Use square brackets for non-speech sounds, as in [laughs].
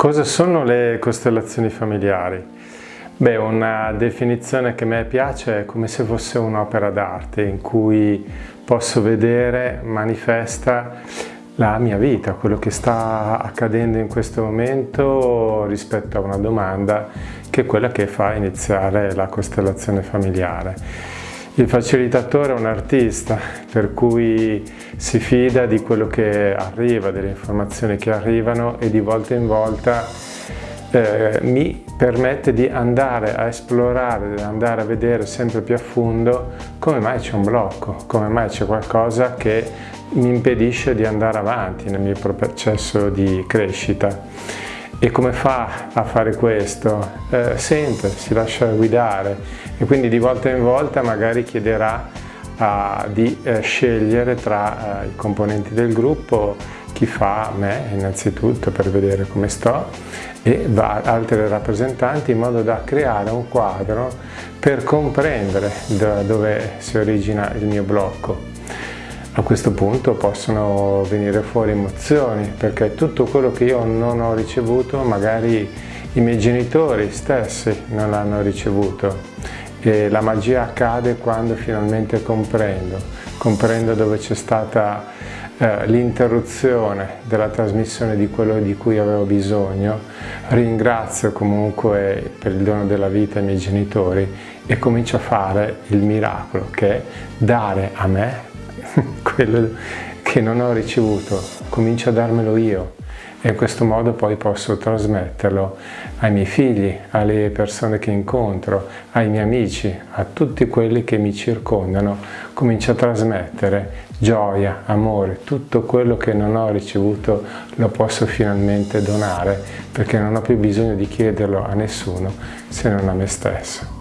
Cosa sono le costellazioni familiari? Beh, una definizione che a me piace è come se fosse un'opera d'arte in cui posso vedere manifesta la mia vita, quello che sta accadendo in questo momento rispetto a una domanda che è quella che fa iniziare la costellazione familiare. Il facilitatore è un artista, per cui si fida di quello che arriva, delle informazioni che arrivano e di volta in volta eh, mi permette di andare a esplorare, di andare a vedere sempre più a fondo come mai c'è un blocco, come mai c'è qualcosa che mi impedisce di andare avanti nel mio processo di crescita. E come fa a fare questo? Eh, sente, si lascia guidare e quindi di volta in volta magari chiederà uh, di uh, scegliere tra uh, i componenti del gruppo chi fa me innanzitutto per vedere come sto e altri rappresentanti in modo da creare un quadro per comprendere da dove si origina il mio blocco a questo punto possono venire fuori emozioni perché tutto quello che io non ho ricevuto magari i miei genitori stessi non l'hanno ricevuto. E la magia accade quando finalmente comprendo, comprendo dove c'è stata eh, l'interruzione della trasmissione di quello di cui avevo bisogno, ringrazio comunque per il dono della vita i miei genitori e comincio a fare il miracolo che è dare a me [laughs] quello che non ho ricevuto, comincio a darmelo io. E in questo modo poi posso trasmetterlo ai miei figli, alle persone che incontro, ai miei amici, a tutti quelli che mi circondano, comincio a trasmettere gioia, amore, tutto quello che non ho ricevuto lo posso finalmente donare perché non ho più bisogno di chiederlo a nessuno se non a me stesso.